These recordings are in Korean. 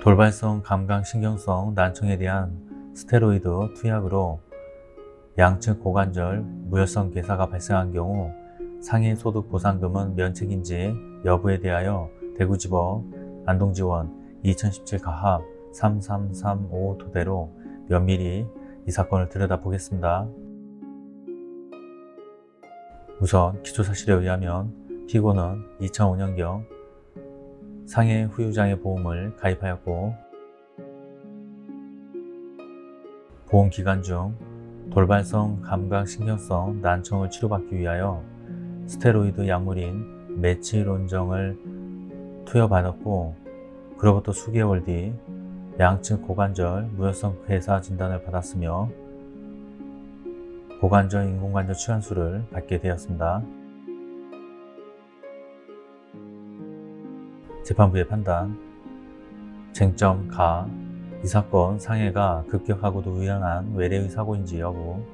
돌발성 감각신경성 난청에 대한 스테로이드 투약으로 양측 고관절 무혈성 괴사가 발생한 경우 상해 소득 보상금은 면책인지 여부에 대하여 대구지법 안동지원 2017 가합 3335 토대로 면밀히 이 사건을 들여다보겠습니다. 우선 기초사실에 의하면 피고는 2005년경 상해 후유장애 보험을 가입하였고 보험 기간 중 돌발성 감각신경성 난청을 치료받기 위하여 스테로이드 약물인 메치론정을 투여받았고 그로부터 수개월 뒤 양측 고관절 무혈성 괴사 진단을 받았으며 고관절 인공관절 치환술을 받게 되었습니다. 재판부의 판단 쟁점 가, 이 사건 상해가 급격하고도 우연한 외래의 사고인지 여부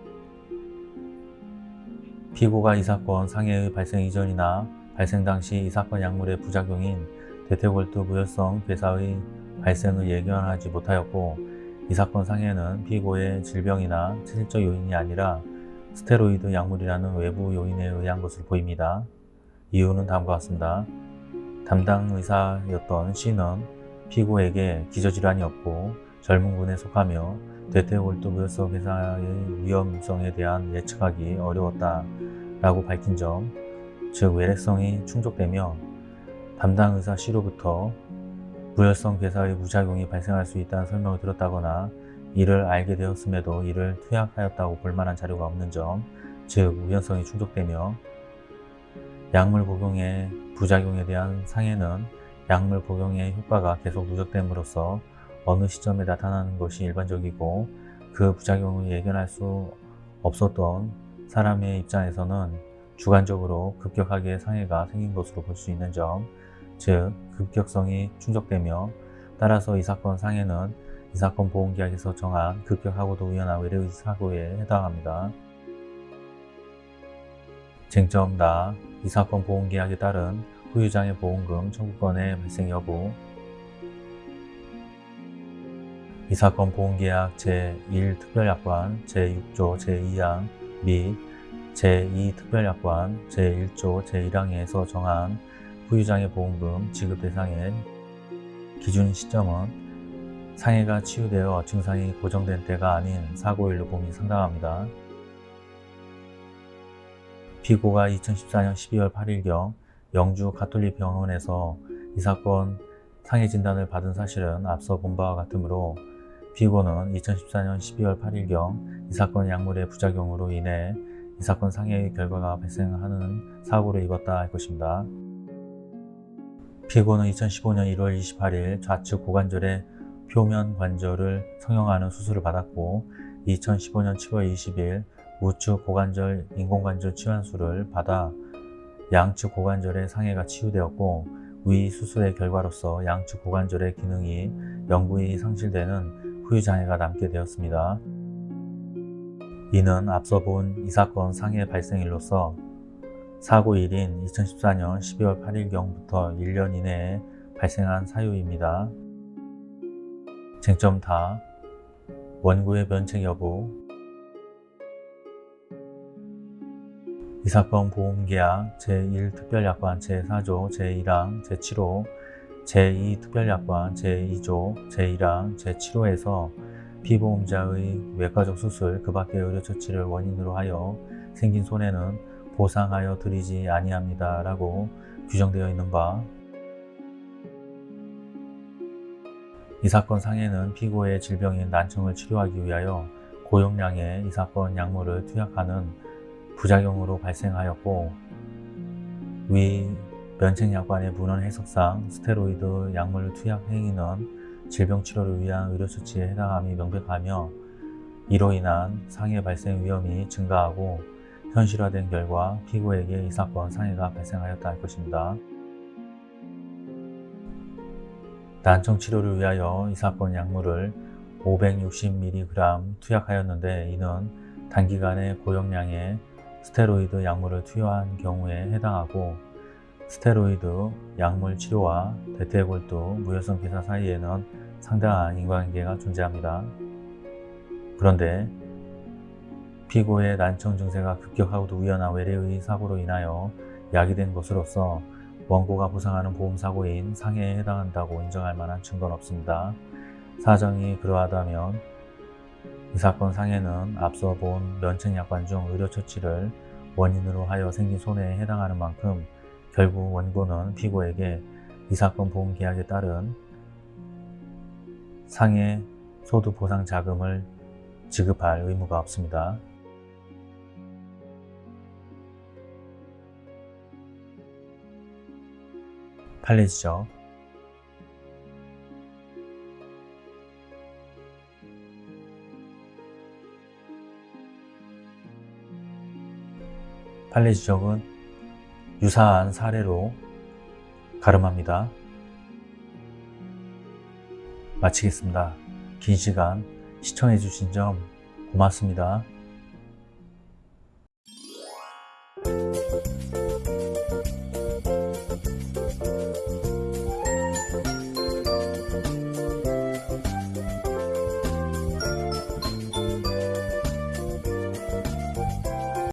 피고가 이 사건 상해의 발생 이전이나 발생 당시 이 사건 약물의 부작용인 대퇴골두 무혈성 괴사의 발생을 예견하지 못하였고 이 사건 상해는 피고의 질병이나 체질적 요인이 아니라 스테로이드 약물이라는 외부 요인에 의한 것으로 보입니다. 이유는 다음과 같습니다. 담당 의사였던 C는 피고에게 기저질환이 없고 젊은 군에 속하며 대퇴골두 무혈성 괴사의 위험성에 대한 예측하기 어려웠다 라고 밝힌 점, 즉 외래성이 충족되며 담당 의사 C로부터 무혈성 괴사의 부작용이 발생할 수 있다는 설명을 들었다거나 이를 알게 되었음에도 이를 투약하였다고 볼 만한 자료가 없는 점, 즉 우연성이 충족되며 약물 복용의 부작용에 대한 상해는 약물 복용의 효과가 계속 누적됨으로써 어느 시점에 나타나는 것이 일반적이고 그 부작용을 예견할 수 없었던 사람의 입장에서는 주관적으로 급격하게 상해가 생긴 것으로 볼 수 있는 점, 즉 급격성이 충족되며 따라서 이 사건 상해는 이 사건 보험계약에서 정한 급격하고도 우연한 외래의 사고에 해당합니다. 쟁점 나, 이 사건 보험계약에 따른 후유장애 보험금 청구권의 발생 여부 이 사건 보험계약 제1특별약관 제6조 제2항 및 제2특별약관 제1조 제1항에서 정한 후유장애 보험금 지급 대상의 기준 시점은 상해가 치유되어 증상이 고정된 때가 아닌 사고일로 봄이 상당합니다. 피고가 2014년 12월 8일경 영주 가톨릭 병원에서 이 사건 상해 진단을 받은 사실은 앞서 본 바와 같으므로 피고는 2014년 12월 8일경 이 사건 약물의 부작용으로 인해 이 사건 상해의 결과가 발생하는 사고를 입었다 할 것입니다. 피고는 2015년 1월 28일 좌측 고관절의 표면 관절을 성형하는 수술을 받았고 2015년 7월 20일 우측 고관절 인공관절 치환술을 받아 양측 고관절의 상해가 치유되었고 위 수술의 결과로서 양측 고관절의 기능이 영구히 상실되는 후유장애가 남게 되었습니다. 이는 앞서 본 이 사건 상해 발생일로서 사고일인 2014년 12월 8일경부터 1년 이내에 발생한 사유입니다. 쟁점 다 원고의 면책 여부 이 사건 보험계약 제1특별약관 제4조 제1항 제7호 제2특별약관 제2조 제1항 제7호에서 피보험자의 외과적 수술 그 밖의 의료처치를 원인으로 하여 생긴 손해는 보상하여 드리지 아니합니다 라고 규정되어 있는 바 이 사건 상해는 피고의 질병인 난청을 치료하기 위하여 고용량의 이 사건 약물을 투약하는 부작용으로 발생하였고 위 면책약관의 문헌 해석상 스테로이드 약물 투약 행위는 질병 치료를 위한 의료수치에 해당함이 명백하며 이로 인한 상해 발생 위험이 증가하고 현실화된 결과 피고에게 이 사건 상해가 발생하였다 할 것입니다. 난청 치료를 위하여 이 사건 약물을 560mg 투약하였는데 이는 단기간에 고용량의 스테로이드 약물을 투여한 경우에 해당하고 스테로이드 약물 치료와 대퇴골두 무혈성 괴사 사이에는 상당한 인과관계가 존재합니다. 그런데 피고의 난청 증세가 급격하고도 우연한 외래의 사고로 인하여 야기된 것으로서 원고가 보상하는 보험사고인 상해에 해당한다고 인정할 만한 증거는 없습니다. 사정이 그러하다면 이 사건 상해는 앞서 본 면책약관 중 의료처치를 원인으로 하여 생긴 손해에 해당하는 만큼 결국 원고는 피고에게 이 사건 보험계약에 따른 상해 소득보상 자금을 지급할 의무가 없습니다. 판례지적 판례 지적은 유사한 사례로 가름합니다. 마치겠습니다. 긴 시간 시청해주신 점 고맙습니다.